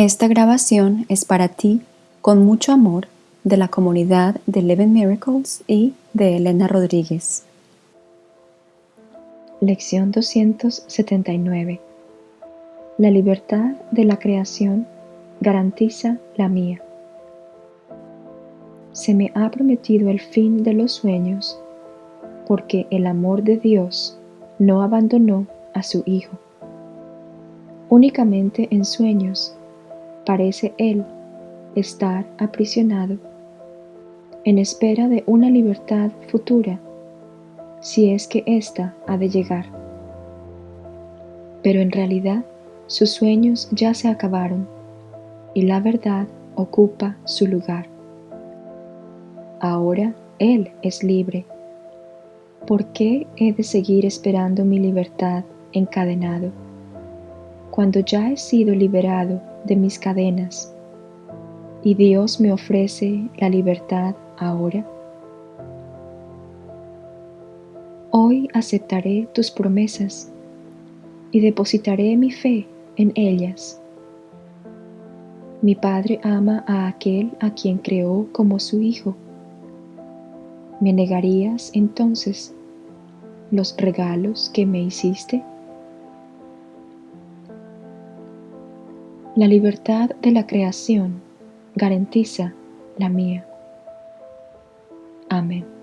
Esta grabación es para ti, con mucho amor, de la comunidad de Eleven Miracles y de Elena Rodríguez. Lección 279 La libertad de la creación garantiza la mía. Se me ha prometido el fin de los sueños, porque el amor de Dios no abandonó a su Hijo. Únicamente en sueños parece Él estar aprisionado, en espera de una libertad futura, si es que ésta ha de llegar. Pero en realidad sus sueños ya se acabaron y la verdad ocupa su lugar. Ahora Él es libre. ¿Por qué he de seguir esperando mi libertad encadenado? Cuando ya he sido liberado de mis cadenas y Dios me ofrece la libertad ahora. Hoy aceptaré tus promesas y depositaré mi fe en ellas. Mi Padre ama a aquel a quien creó como su Hijo. ¿Me negarías entonces los regalos que me hiciste? La libertad de la creación garantiza la mía. Amén.